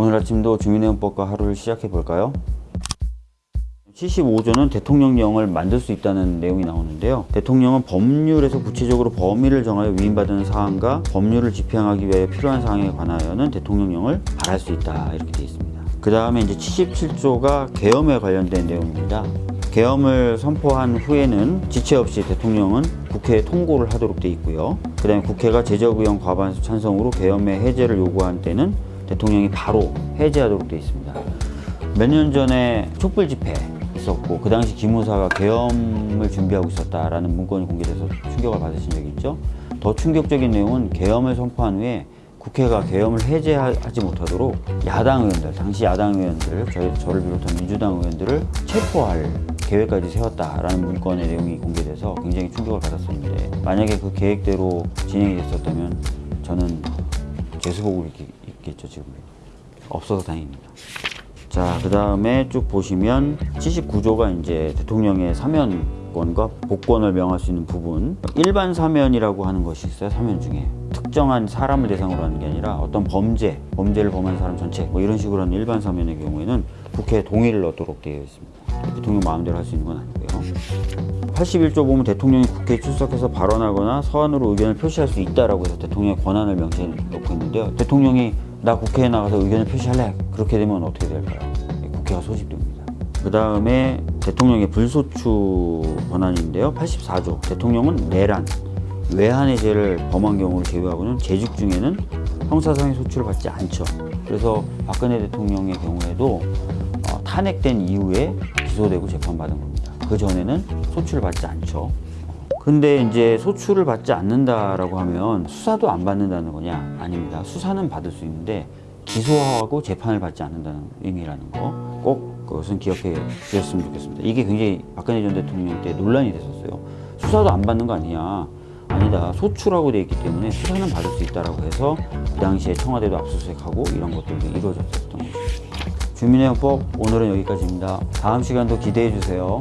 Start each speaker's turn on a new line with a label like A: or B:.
A: 오늘 아침도 주민회원법과 하루를 시작해 볼까요? 75조는 대통령령을 만들 수 있다는 내용이 나오는데요. 대통령은 법률에서 구체적으로 범위를 정하여 위임받은 사항과 법률을 집행하기 위해 필요한 사항에 관하여는 대통령령을 발할 수 있다 이렇게 되어 있습니다. 그 다음에 이제 77조가 계엄에 관련된 내용입니다. 계엄을 선포한 후에는 지체 없이 대통령은 국회에 통고를 하도록 되어 있고요. 그 다음에 국회가 제적의원 과반수 찬성으로 계엄의 해제를 요구한 때는 대통령이 바로 해제하도록 되어 있습니다. 몇 년 전에 촛불 집회 있었고 그 당시 기무사가 계엄을 준비하고 있었다라는 문건이 공개돼서 충격을 받으신 적이 있죠. 더 충격적인 내용은 계엄을 선포한 후에 국회가 계엄을 해제하지 못하도록 야당 의원들, 당시 야당 의원들, 저희, 저를 비롯한 민주당 의원들을 체포할 계획까지 세웠다라는 문건의 내용이 공개돼서 굉장히 충격을 받았었는데 만약에 그 계획대로 진행이 됐었다면 저는 재수복을 입- 입겠죠 지금 없어서 다행입니다. 자, 그 다음에 쭉 보시면 79조가 이제 대통령의 사면권과 복권을 명할 수 있는 부분. 일반 사면이라고 하는 것이 있어요, 사면 중에. 특정한 사람을 대상으로 하는 게 아니라 어떤 범죄, 범죄를 범한 사람 전체, 뭐 이런 식으로 하는 일반 사면의 경우에는 국회 동의를 얻도록 되어 있습니다. 대통령 마음대로 할 수 있는 건 아니 고요. 81조 보면 대통령이 국회에 출석해서 발언하거나 서한으로 의견을 표시할 수 있다라고 해서 대통령의 권한을 명시해 놓고 있는데요. 대통령이 나 국회에 나가서 의견을 표시할래. 그렇게 되면 어떻게 될까요? 국회가 소집됩니다. 그 다음에 대통령의 불소추 권한인데요. 84조. 대통령은 내란, 외환의 죄를 범한 경우를 제외하고는 재직 중에는 형사상의 소추를 받지 않죠. 그래서 박근혜 대통령의 경우에도 어, 탄핵된 이후에 기소되고 재판받은 겁니다. 그 전에는 소추를 받지 않죠. 근데 이제 소추를 받지 않는다라고 하면 수사도 안 받는다는 거냐? 아닙니다. 수사는 받을 수 있는데 기소하고 재판을 받지 않는다는 의미라는 거 꼭 그것은 기억해 주셨으면 좋겠습니다. 이게 굉장히 박근혜 전 대통령 때 논란이 됐었어요. 수사도 안 받는 거 아니냐? 아니다. 소추라고 돼 있기 때문에 수사는 받을 수 있다라고 해서 그 당시에 청와대도 압수수색하고 이런 것들도 이루어졌었던 것입니다. 주민회원법 오늘은 여기까지입니다. 다음 시간도 기대해 주세요.